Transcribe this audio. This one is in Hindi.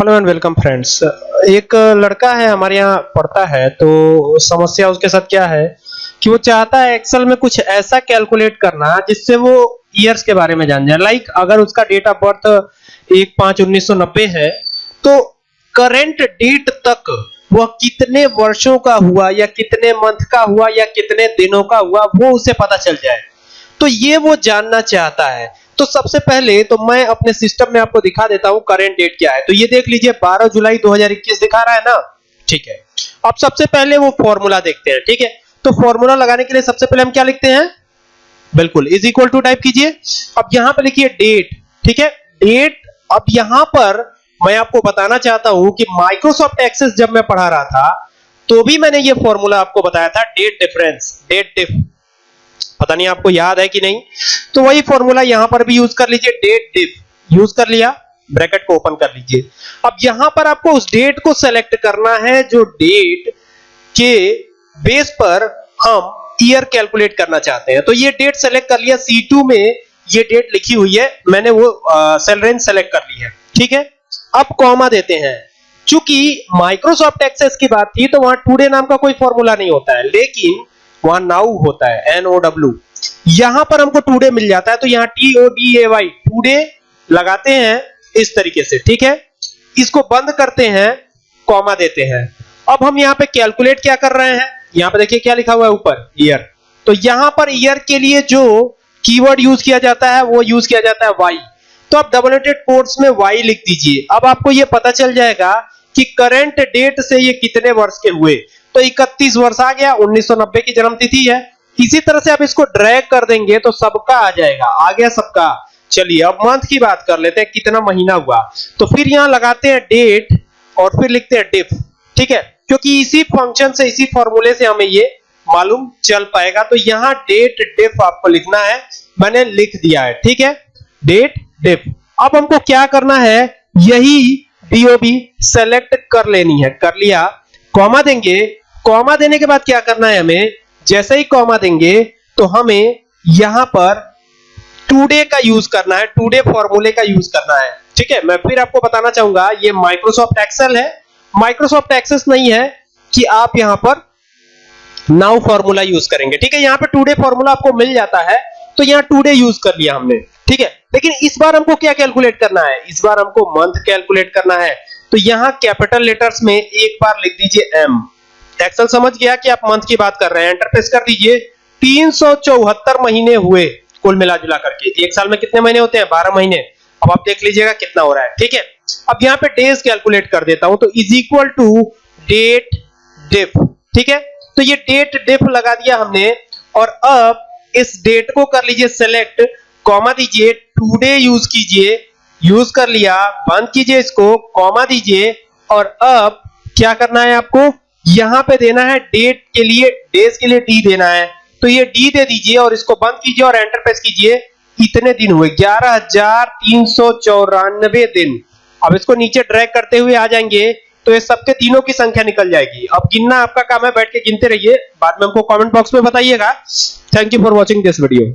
हेलो एंड वेलकम फ्रेंड्स एक लड़का है हमारे यहाँ पढ़ता है तो समस्या उसके साथ क्या है कि वो चाहता है एक्सेल में कुछ ऐसा कैलकुलेट करना जिससे वो ईयर्स के बारे में जान जाए। लाइक like, अगर उसका डेट ऑफ़ बर्थ एक पाँच उन्नीस सौ नब्बे है तो करंट डेट तक वह कितने वर्षों का हुआ या कितने मंथ का हुआ या कितने दिनों का हुआ वो उसे पता चल जाए। तो ये वो जानना चाहता है तो सबसे पहले तो मैं अपने सिस्टम में आपको दिखा देता हूँ करंट डेट क्या है। तो ये देख लीजिए 12 जुलाई 2021 दिखा रहा है ना? ठीक है। अब सबसे पहले वो फॉर्मूला देखते हैं, ठीक है? तो फॉर्मूला लगाने के लिए सबसे पहले हम क्या लिखते हैं? बिल्कुल इज़ इक्वल टू टाइप कीजिए। अब यहाँ पर लिखिए डेट ठीक है? डेट अब यहाँ पर मैं आपको बताना चाहता हूँ कि माइक्रोसॉफ्ट एक्सेस जब मैं पढ़ा रहा था तो भी मैंने ये फॉर्मूला आपको बताया था डेट डिफरेंस डेट डिफ पता नहीं आपको याद है कि नहीं? तो वही फॉर्मूला यहाँ पर भी यूज़ कर लीजिए डेट डिफ यूज़ कर लिया ब्रैकेट को ओपन कर लीजिए। अब यहाँ पर आपको उस डेट को सेलेक्ट करना है जो डेट के बेस पर हम ईयर कैलकुलेट करना चाहते हैं। तो ये डेट सेलेक्ट कर लिया C2 में ये डेट लिखी हुई है, मैंने वो सेल रेंज सेलेक्ट कर ली है। ठीक है? अब कॉमा देते हैं। चूँकि माइक्रोसॉफ्ट एक्सेस की बात थी तो वहाँ टुडे नाम का कोई फॉर्मूला नहीं होता है। लेकिन वहाँ नाउ होता है एन ओ डब्ल्यू यहाँ पर हमको टूडे मिल जाता है तो यहाँ T O D A Y today लगाते हैं इस तरीके से, ठीक है? इसको बंद करते हैं, कॉमा देते हैं। अब हम यहाँ पे कैलकुलेट क्या कर रहे हैं? यहाँ पे देखिए क्या लिखा हुआ है ऊपर, ईयर। तो यहाँ पर ईयर के लिए जो कीवर्ड यूज़ किया जाता है, वो यूज़ किया जाता है वाई तो आप डबल एटेड कोर्स में वाई लिख दीजिए। अब आपको ये पता चल जाएगा कि करंट डेट से ये कितने वर्ष के हुए। तो 31 वर्ष आ गया 1990 की जन्म तिथि है। इसी तरह से आप इसको ड्रैग कर देंगे तो सबका आ जाएगा। आ गया सबका। चलिए, अब मंथ की बात कर लेते हैं, कितना महीना हुआ। तो फिर यहाँ लगाते हैं डेट और फिर लिखते हैं डिफ ठीक है? क्योंकि इसी फ़ंक्शन से, इसी फॉर्मूले से हमें ये मालूम चल पाएगा। तो यहाँ डेट डिफ आपको लिखना है। मैंने लिख दिया है, ठीक है? डेट डिफ अब हमको क्या करना है? यही डीओबी सेलेक्ट कर लेनी है। कर लिया। कॉमा देंगे। कॉमा देने के बाद क्या करना है हमें? जैसे ही कॉमा देंगे तो हमें यहाँ पर टूडे का यूज़ करना है, टूडे फॉर्मूले का यूज़ करना है। ठीक है? मैं फिर आपको बताना चाहूँगा, ये माइक्रोसॉफ्ट एक्सेल है। माइक्रोसॉफ्ट एक्सेस नहीं है कि आप यहाँ पर नाउ फॉर्मूला यूज़ करेंगे। ठीक है? यहाँ पे टूडे फॉर्मूला आपको मिल जाता है तो यहाँ टूडे यूज़ कर लिया हमने। ठीक है? लेकिन इस बार हमको क्या कैलकुलेट करना है? इस बार हमको मंथ कैलकुलेट करना है। तो यहाँ कैपिटल लेटर्स में एक बार लिख दीजिए एम एक्सेल समझ गया कि आप मंथ की बात कर रहे हैं। एंटर प्रेस कर दीजिए तीन सौ चौहत्तर महीने हुए कुल मिला जुला करके। एक साल में कितने महीने होते हैं? बारह महीने। अब आप देख लीजिएगा कितना हो रहा है। ठीक है? अब यहाँ पे डेज़ कैलकुलेट कर देता हूँ तो इज़ इक्वल टू डेट डिफ ठीक है? तो ये डेट डिफ लगा दिया हमने, और अब इस डेट को कर लीजिए सेलेक्ट कॉमा दीजिए टूडे यूज़ कीजिए यूज़ कर लिया, बंद कीजिए इसको कॉमा दीजिए, और अब क्या करना है आपको? यहाँ पे देना है डेट के लिए, डेज़ के लिए डी देना है। तो ये डी दे दीजिए और इसको बंद कीजिए और एंटर प्रेस कीजिए। इतने दिन हुए, ग्यारह हज़ार तीन सौ चौरानबे दिन। अब इसको नीचे ड्रैग करते हुए आ जाएँगे तो ये सबके दिनों की संख्या निकल जाएगी। अब गिनना आपका काम है, बैठ के गिनते रहिए। बाद में हमको कमेंट बॉक्स में बताइएगा। Thank you for watching this video